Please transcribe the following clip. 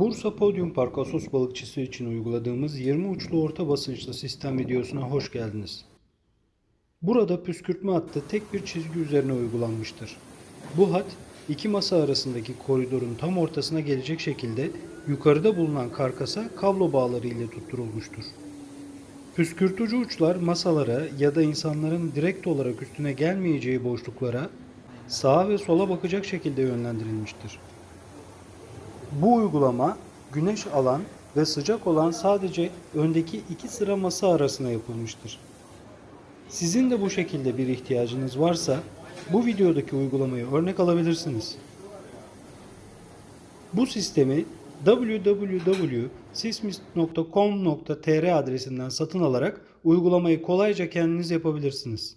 Bursa Podium Park Asos balıkçısı için uyguladığımız 20 uçlu orta basınçlı sistem videosuna hoş geldiniz. Burada püskürtme hattı tek bir çizgi üzerine uygulanmıştır. Bu hat iki masa arasındaki koridorun tam ortasına gelecek şekilde yukarıda bulunan karkasa kablo bağları ile tutturulmuştur. Püskürtücü uçlar masalara ya da insanların direkt olarak üstüne gelmeyeceği boşluklara sağa ve sola bakacak şekilde yönlendirilmiştir. Bu uygulama güneş alan ve sıcak olan sadece öndeki iki sıra masa arasına yapılmıştır. Sizin de bu şekilde bir ihtiyacınız varsa bu videodaki uygulamayı örnek alabilirsiniz. Bu sistemi www.sismist.com.tr adresinden satın alarak uygulamayı kolayca kendiniz yapabilirsiniz.